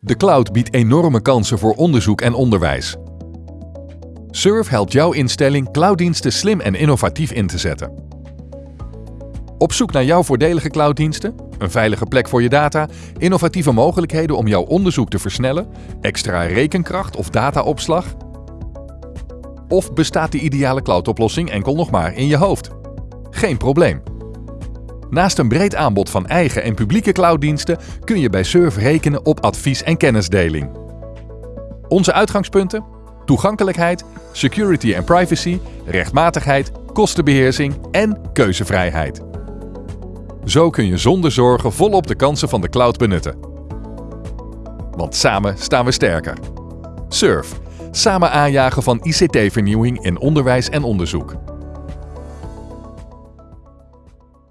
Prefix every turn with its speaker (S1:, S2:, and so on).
S1: De cloud biedt enorme kansen voor onderzoek en onderwijs. Surf helpt jouw instelling clouddiensten slim en innovatief in te zetten. Op zoek naar jouw voordelige clouddiensten? Een veilige plek voor je data, innovatieve mogelijkheden om jouw onderzoek te versnellen, extra rekenkracht of dataopslag? Of bestaat de ideale cloudoplossing enkel nog maar in je hoofd? Geen probleem. Naast een breed aanbod van eigen en publieke clouddiensten kun je bij Surf rekenen op advies en kennisdeling. Onze uitgangspunten? Toegankelijkheid, security en privacy, rechtmatigheid, kostenbeheersing en keuzevrijheid. Zo kun je zonder zorgen volop de kansen van de cloud benutten. Want samen staan we sterker. Surf. Samen aanjagen van ICT-vernieuwing in onderwijs en onderzoek.